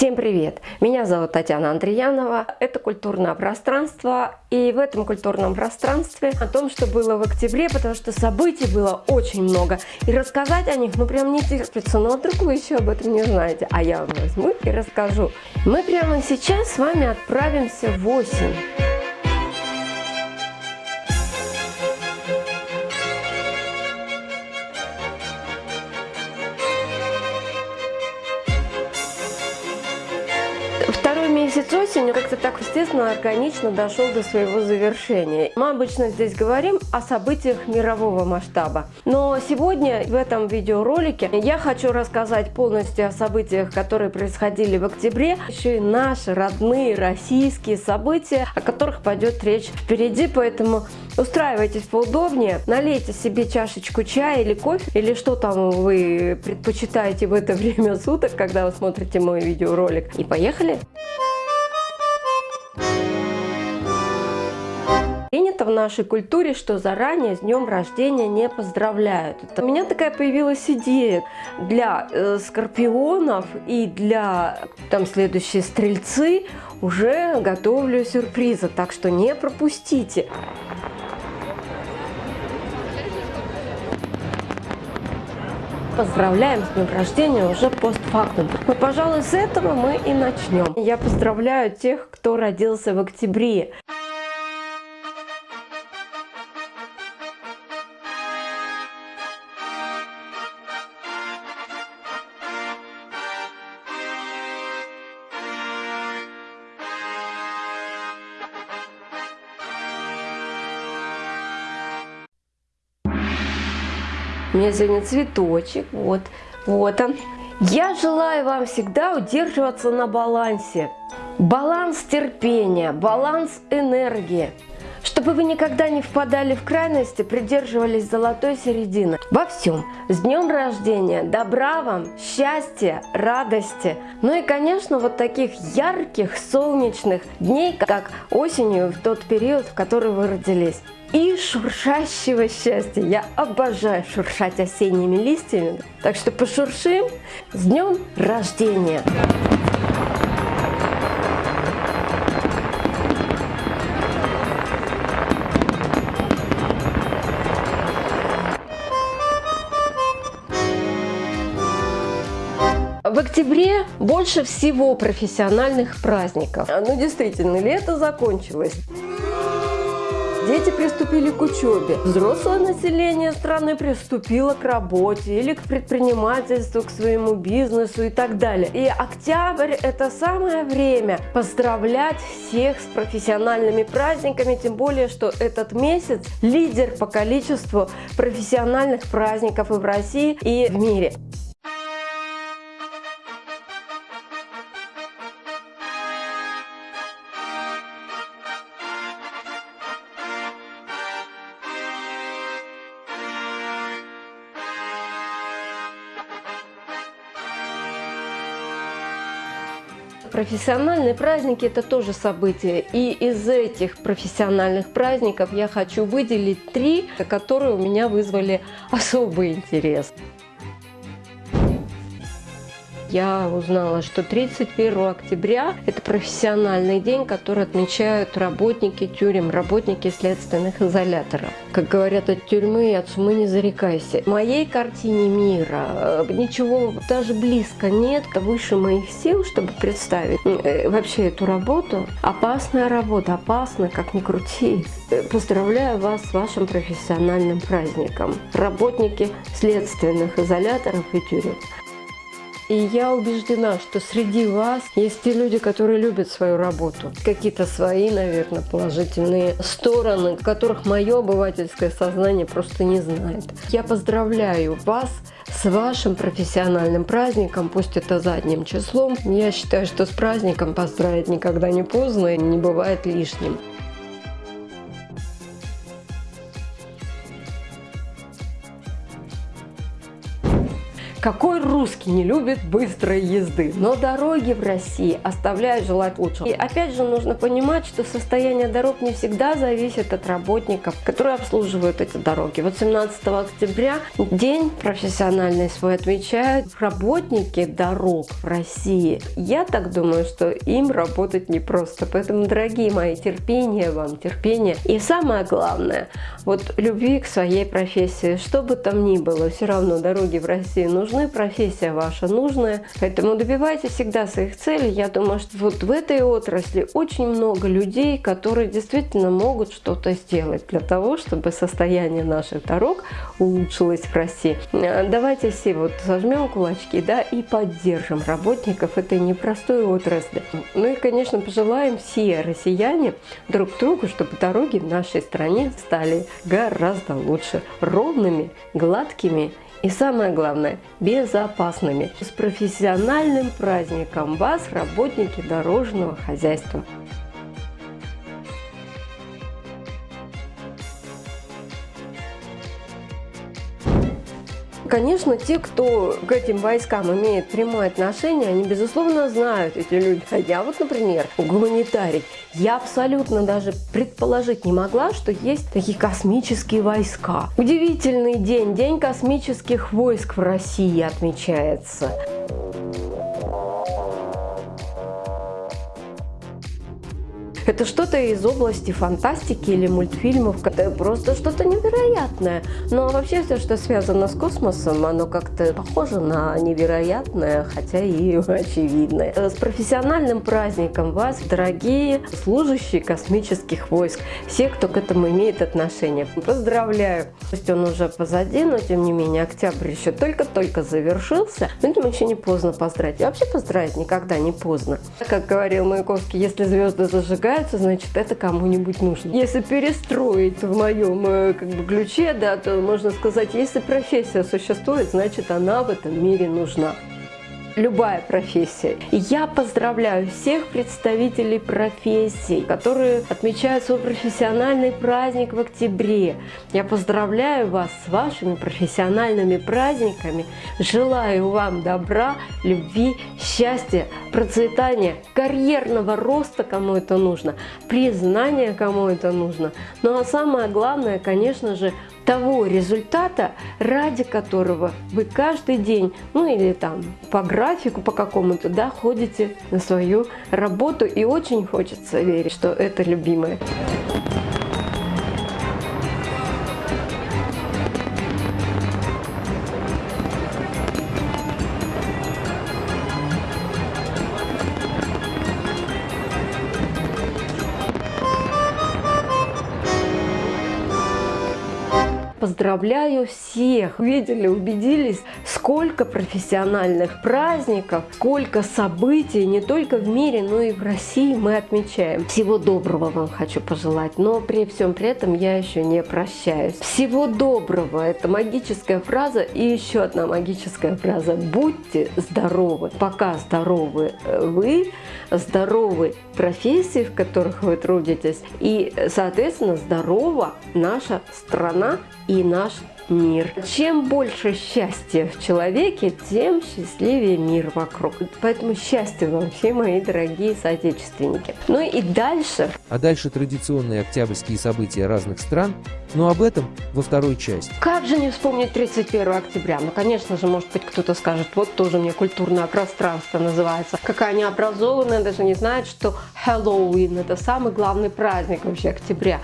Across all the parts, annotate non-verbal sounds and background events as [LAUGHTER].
Всем привет! Меня зовут Татьяна Андреянова. Это культурное пространство. И в этом культурном пространстве о том, что было в октябре, потому что событий было очень много. И рассказать о них, ну прям не терпится. Но вдруг вы еще об этом не знаете. А я вам возьму и расскажу. Мы прямо сейчас с вами отправимся в осень. Месяц осени как-то так естественно, органично дошел до своего завершения. Мы обычно здесь говорим о событиях мирового масштаба. Но сегодня в этом видеоролике я хочу рассказать полностью о событиях, которые происходили в октябре, еще и наши родные российские события, о которых пойдет речь впереди, поэтому устраивайтесь поудобнее, налейте себе чашечку чая или кофе, или что там вы предпочитаете в это [LAUGHS] время суток, когда вы смотрите мой видеоролик. И поехали! Принято в нашей культуре, что заранее с днем рождения не поздравляют. Это у меня такая появилась идея для э, скорпионов и для там следующие стрельцы уже готовлю сюрпризы, так что не пропустите. поздравляем с днем рождения уже постфактум. Но, пожалуй, с этого мы и начнем. Я поздравляю тех, кто родился в октябре. У меня сегодня цветочек, вот, вот он. Я желаю вам всегда удерживаться на балансе. Баланс терпения, баланс энергии. Чтобы вы никогда не впадали в крайности, придерживались золотой середины. Во всем. С днем рождения, добра вам, счастья, радости. Ну и, конечно, вот таких ярких солнечных дней, как осенью в тот период, в который вы родились и шуршащего счастья. Я обожаю шуршать осенними листьями. Так что пошуршим с днем рождения! В октябре больше всего профессиональных праздников. Ну действительно, лето закончилось. Дети приступили к учебе. Взрослое население страны приступило к работе или к предпринимательству, к своему бизнесу и так далее. И октябрь – это самое время поздравлять всех с профессиональными праздниками, тем более, что этот месяц лидер по количеству профессиональных праздников и в России, и в мире. Профессиональные праздники – это тоже событие. И из этих профессиональных праздников я хочу выделить три, которые у меня вызвали особый интерес я узнала, что 31 октября – это профессиональный день, который отмечают работники тюрем, работники следственных изоляторов. Как говорят от тюрьмы, от сумы не зарекайся. В моей картине мира э, ничего даже близко нет выше моих сил, чтобы представить э, вообще эту работу. Опасная работа, опасная, как ни крути. Э, поздравляю вас с вашим профессиональным праздником. Работники следственных изоляторов и тюрем. И я убеждена, что среди вас есть те люди, которые любят свою работу. Какие-то свои, наверное, положительные стороны, которых мое обывательское сознание просто не знает. Я поздравляю вас с вашим профессиональным праздником, пусть это задним числом. Я считаю, что с праздником поздравить никогда не поздно и не бывает лишним. Какой русский не любит быстрой езды? Но дороги в России оставляют желать лучшего. И опять же нужно понимать, что состояние дорог не всегда зависит от работников, которые обслуживают эти дороги. Вот 17 октября день профессиональный свой отмечают работники дорог в России. Я так думаю, что им работать непросто. Поэтому, дорогие мои, терпение вам, терпение. И самое главное, вот любви к своей профессии. Что бы там ни было, все равно дороги в России нужны, профессия ваша нужная. Поэтому добивайтесь всегда своих целей. Я думаю, что вот в этой отрасли очень много людей, которые действительно могут что-то сделать для того, чтобы состояние наших дорог улучшилось в России. Давайте все вот сожмем кулачки да, и поддержим работников этой непростой отрасли. Ну и, конечно, пожелаем все россияне друг другу, чтобы дороги в нашей стране стали гораздо лучше, ровными, гладкими и самое главное, безопасными. С профессиональным праздником вас, работники дорожного хозяйства! Конечно, те, кто к этим войскам имеет прямое отношение, они, безусловно, знают эти люди. А я вот, например, гуманитарий, я абсолютно даже предположить не могла, что есть такие космические войска. Удивительный день, день космических войск в России отмечается. Это что-то из области фантастики или мультфильмов, это просто что-то невероятное. Но вообще все, что связано с космосом, оно как-то похоже на невероятное, хотя и [LAUGHS] очевидное. С профессиональным праздником вас, дорогие служащие космических войск, все, кто к этому имеет отношение. Поздравляю! Пусть он уже позади, но тем не менее октябрь еще только-только завершился. Поэтому еще не поздно поздравить. И вообще поздравить никогда не поздно. Как говорил Маяковский, если звезды зажигают, нравится, значит, это кому-нибудь нужно. Если перестроить в моем э, как бы, ключе, да, то можно сказать, если профессия существует, значит, она в этом мире нужна любая профессия. И я поздравляю всех представителей профессий, которые отмечают свой профессиональный праздник в октябре. Я поздравляю вас с вашими профессиональными праздниками. Желаю вам добра, любви, счастья, процветания, карьерного роста, кому это нужно, признания, кому это нужно. Ну а самое главное, конечно же, того результата, ради которого вы каждый день, ну или там по графику по какому-то, да, ходите на свою работу. И очень хочется верить, что это любимое. Поздравляю всех! Видели, убедились, сколько профессиональных праздников, сколько событий не только в мире, но и в России мы отмечаем. Всего доброго вам хочу пожелать, но при всем при этом я еще не прощаюсь. Всего доброго! Это магическая фраза и еще одна магическая фраза. Будьте здоровы! Пока здоровы вы, здоровы профессии, в которых вы трудитесь, и, соответственно, здорова наша страна и наш мир. Чем больше счастья в человеке, тем счастливее мир вокруг. Поэтому счастья вам, все мои дорогие соотечественники. Ну и дальше. А дальше традиционные октябрьские события разных стран, но об этом во второй части. Как же не вспомнить 31 октября? Ну, конечно же, может быть, кто-то скажет, вот тоже мне культурное пространство называется. Какая необразованная, даже не знает, что Хэллоуин – это самый главный праздник вообще октября.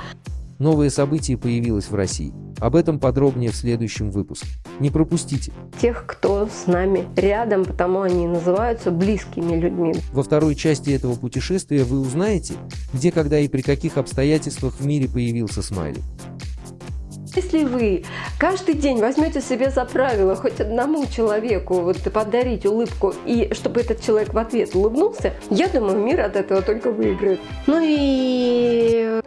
Новое событие появилось в России. Об этом подробнее в следующем выпуске. Не пропустите. Тех, кто с нами рядом, потому они называются близкими людьми. Во второй части этого путешествия вы узнаете, где, когда и при каких обстоятельствах в мире появился смайлик. Если вы каждый день возьмете себе за правило хоть одному человеку вот, подарить улыбку, и чтобы этот человек в ответ улыбнулся, я думаю, мир от этого только выиграет. Ну и...